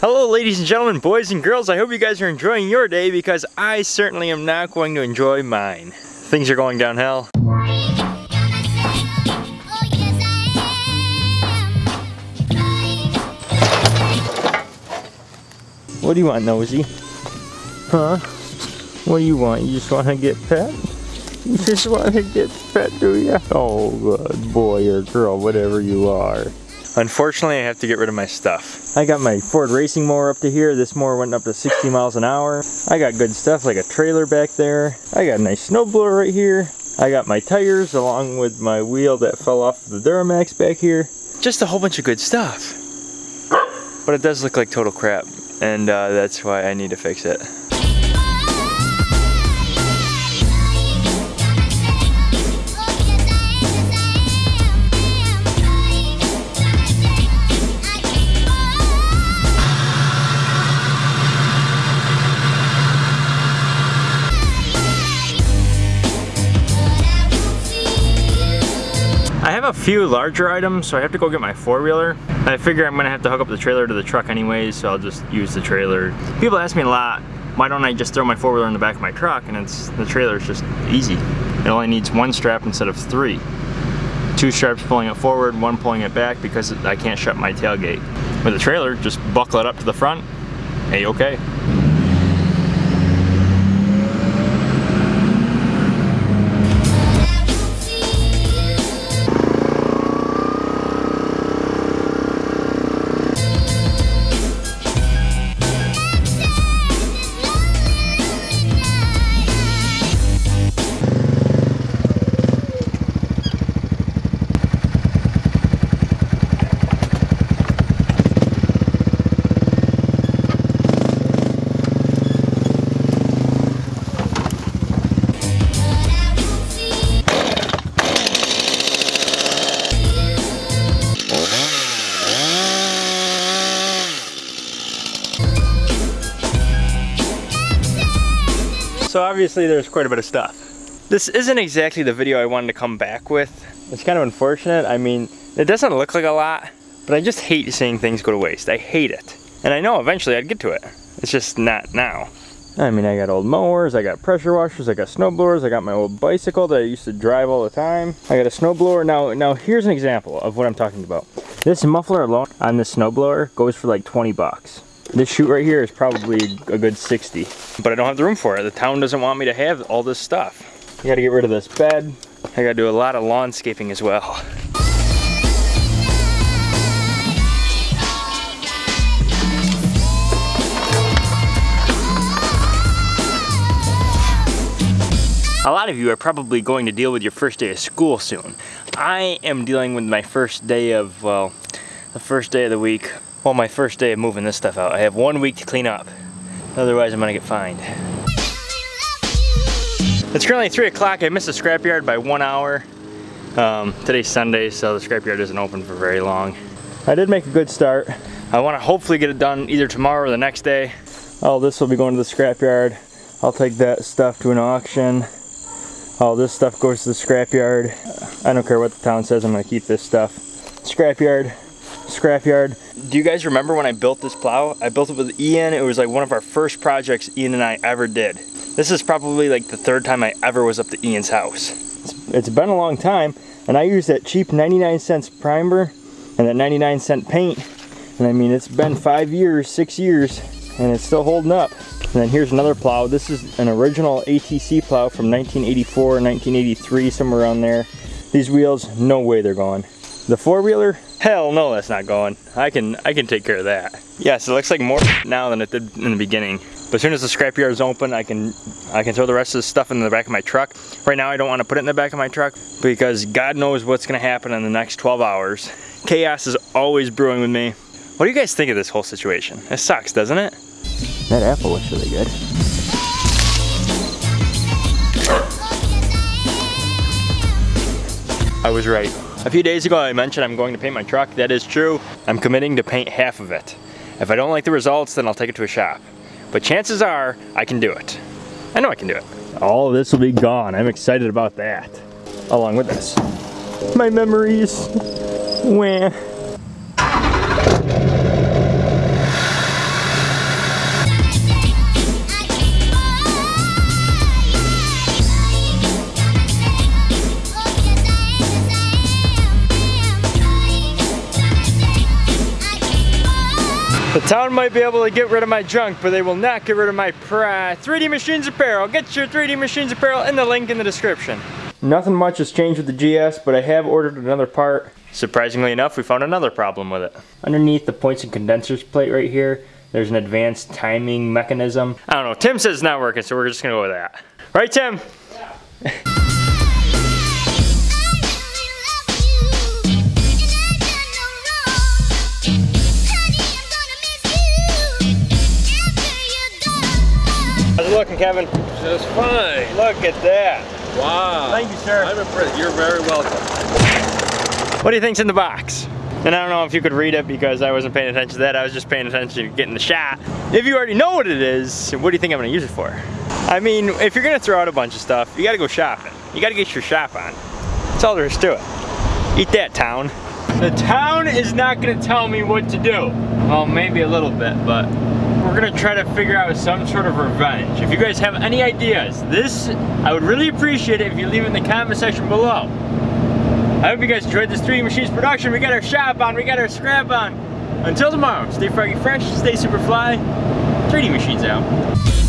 Hello ladies and gentlemen, boys and girls, I hope you guys are enjoying your day because I certainly am not going to enjoy mine. Things are going downhill. What do you want, Nosy? Huh? What do you want? You just want to get pet? You just want to get pet, do you? Oh, good boy or girl, whatever you are. Unfortunately, I have to get rid of my stuff. I got my Ford racing mower up to here. This mower went up to 60 miles an hour. I got good stuff like a trailer back there. I got a nice snowblower right here. I got my tires along with my wheel that fell off the Duramax back here. Just a whole bunch of good stuff. But it does look like total crap and uh, that's why I need to fix it. Have a few larger items, so I have to go get my four-wheeler. I figure I'm gonna have to hook up the trailer to the truck anyways, so I'll just use the trailer. People ask me a lot, why don't I just throw my four-wheeler in the back of my truck? And it's the trailer is just easy. It only needs one strap instead of three. Two straps pulling it forward, one pulling it back because I can't shut my tailgate. With the trailer, just buckle it up to the front, a-okay. So obviously there's quite a bit of stuff. This isn't exactly the video I wanted to come back with. It's kind of unfortunate. I mean, it doesn't look like a lot, but I just hate seeing things go to waste. I hate it. And I know eventually I'd get to it. It's just not now. I mean, I got old mowers, I got pressure washers, I got snow blowers, I got my old bicycle that I used to drive all the time. I got a snow blower. Now, now here's an example of what I'm talking about. This muffler alone on this snow blower goes for like 20 bucks. This chute right here is probably a good 60. But I don't have the room for it. The town doesn't want me to have all this stuff. I gotta get rid of this bed. I gotta do a lot of lawnscaping as well. A lot of you are probably going to deal with your first day of school soon. I am dealing with my first day of, well, the first day of the week well, my first day of moving this stuff out. I have one week to clean up. Otherwise, I'm gonna get fined. It's currently 3 o'clock. I missed the scrapyard by one hour. Um, today's Sunday, so the scrapyard isn't open for very long. I did make a good start. I want to hopefully get it done either tomorrow or the next day. All this will be going to the scrapyard. I'll take that stuff to an auction. All this stuff goes to the scrapyard. I don't care what the town says, I'm to keep this stuff. Scrapyard, scrapyard. Do you guys remember when I built this plow? I built it with Ian. It was like one of our first projects Ian and I ever did. This is probably like the third time I ever was up to Ian's house. it's, it's been a long time and I used that cheap 99 cents primer and that 99 cent paint. And I mean, it's been five years, six years, and it's still holding up. And then here's another plow. This is an original ATC plow from 1984, 1983, somewhere around there. These wheels, no way they're gone. The four-wheeler, hell no, that's not going. I can I can take care of that. Yes, it looks like more now than it did in the beginning. But as soon as the scrapyard is open, I can I can throw the rest of the stuff in the back of my truck. Right now, I don't want to put it in the back of my truck because God knows what's going to happen in the next 12 hours. Chaos is always brewing with me. What do you guys think of this whole situation? It sucks, doesn't it? That apple looks really good. I was right. A few days ago I mentioned I'm going to paint my truck. That is true. I'm committing to paint half of it. If I don't like the results, then I'll take it to a shop. But chances are, I can do it. I know I can do it. All of this will be gone. I'm excited about that. Along with this. My memories. Wah. Town might be able to get rid of my junk, but they will not get rid of my pride. 3D Machines Apparel. Get your 3D Machines Apparel in the link in the description. Nothing much has changed with the GS, but I have ordered another part. Surprisingly enough, we found another problem with it. Underneath the points and condensers plate right here, there's an advanced timing mechanism. I don't know, Tim says it's not working, so we're just gonna go with that. Right, Tim? How's looking, Kevin? Just fine. Look at that. Wow. Thank you, sir. I'm impressed. You're very welcome. What do you think's in the box? And I don't know if you could read it because I wasn't paying attention to that. I was just paying attention to getting the shot. If you already know what it is, what do you think I'm gonna use it for? I mean, if you're gonna throw out a bunch of stuff, you gotta go shopping. You gotta get your shop on. That's all there is to it. Eat that, town. The town is not gonna tell me what to do. Well, maybe a little bit, but we're gonna try to figure out some sort of revenge. If you guys have any ideas, this, I would really appreciate it if you leave it in the comment section below. I hope you guys enjoyed this 3D Machines production. We got our shop on, we got our scrap on. Until tomorrow, stay froggy fresh, stay super fly. 3D Machines out.